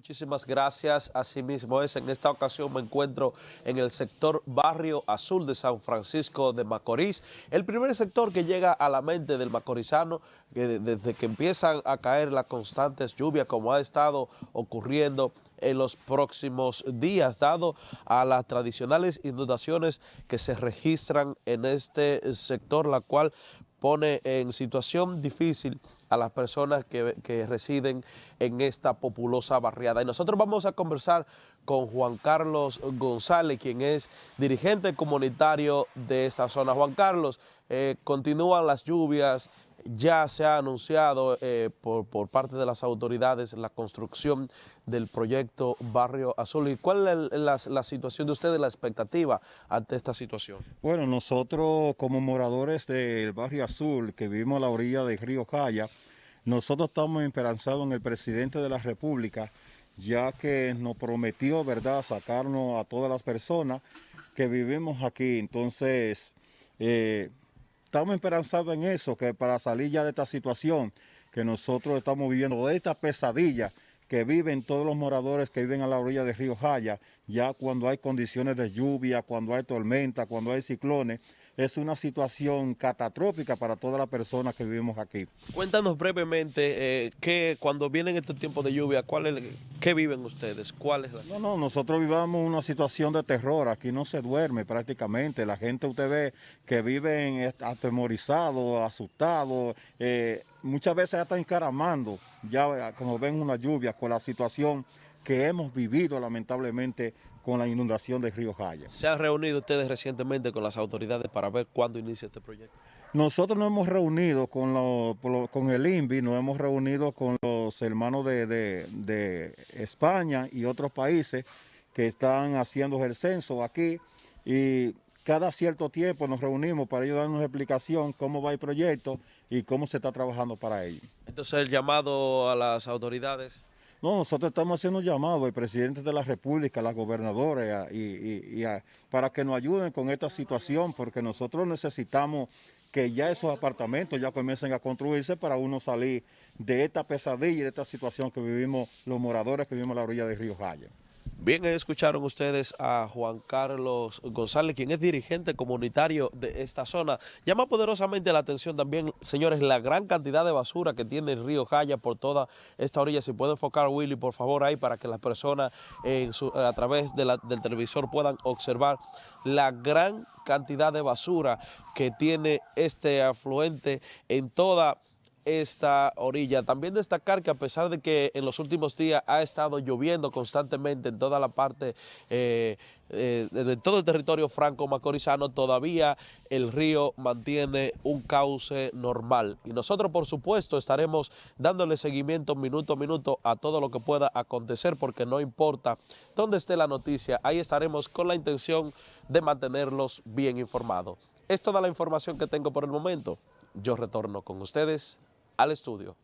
Muchísimas gracias. Asimismo es, en esta ocasión me encuentro en el sector Barrio Azul de San Francisco de Macorís, el primer sector que llega a la mente del macorizano que desde que empiezan a caer las constantes lluvias como ha estado ocurriendo en los próximos días, dado a las tradicionales inundaciones que se registran en este sector, la cual pone en situación difícil a las personas que, que, residen en esta populosa barriada. Y nosotros vamos a conversar con Juan Carlos González, quien es dirigente comunitario de esta zona. Juan Carlos, eh, continúan las lluvias, ya se ha anunciado eh, por, parte de las autoridades la construcción del proyecto Barrio Azul. ¿Y cuál es la, situación de ustedes, la expectativa ante esta situación? Bueno, nosotros como moradores del Barrio Azul, que vivimos a la orilla del río Jaya, nosotros estamos esperanzados en el presidente de la República, ya que nos prometió, ¿verdad?, sacarnos a todas las personas que vivimos aquí. Entonces, eh, estamos esperanzados en eso, que para salir ya de esta situación que nosotros estamos viviendo, de esta pesadilla que viven todos los moradores que viven a la orilla del río Jaya, ya cuando hay condiciones de lluvia, cuando hay tormenta, cuando hay ciclones, es una situación catastrófica para todas las personas que vivimos aquí. Cuéntanos brevemente, eh, que cuando vienen estos tiempos de lluvia, ¿cuál es, ¿qué viven ustedes? ¿Cuál es la No, no, nosotros vivamos una situación de terror, aquí no se duerme prácticamente, la gente usted ve que viven atemorizados, asustados, eh, muchas veces ya están encaramando, ya como ven una lluvia con la situación que hemos vivido lamentablemente con la inundación del río Jaya. ¿Se han reunido ustedes recientemente con las autoridades para ver cuándo inicia este proyecto? Nosotros nos hemos reunido con, lo, con el INVI, nos hemos reunido con los hermanos de, de, de España y otros países que están haciendo el censo aquí y cada cierto tiempo nos reunimos para ellos darnos una explicación cómo va el proyecto y cómo se está trabajando para ello. Entonces el llamado a las autoridades... No, nosotros estamos haciendo un llamado al presidente de la República, a las gobernadoras, y, para que nos ayuden con esta situación, porque nosotros necesitamos que ya esos apartamentos ya comiencen a construirse para uno salir de esta pesadilla y de esta situación que vivimos los moradores que vivimos a la orilla del río Jaya. Bien, escucharon ustedes a Juan Carlos González, quien es dirigente comunitario de esta zona. Llama poderosamente la atención también, señores, la gran cantidad de basura que tiene el río Jaya por toda esta orilla. Si puede enfocar, Willy, por favor, ahí para que las personas a través del televisor puedan observar la gran cantidad de basura que tiene este afluente en toda esta orilla. También destacar que a pesar de que en los últimos días ha estado lloviendo constantemente en toda la parte, eh, eh, de todo el territorio franco-macorizano, todavía el río mantiene un cauce normal. Y nosotros, por supuesto, estaremos dándole seguimiento minuto a minuto a todo lo que pueda acontecer, porque no importa dónde esté la noticia, ahí estaremos con la intención de mantenerlos bien informados. Es toda la información que tengo por el momento. Yo retorno con ustedes al estudio.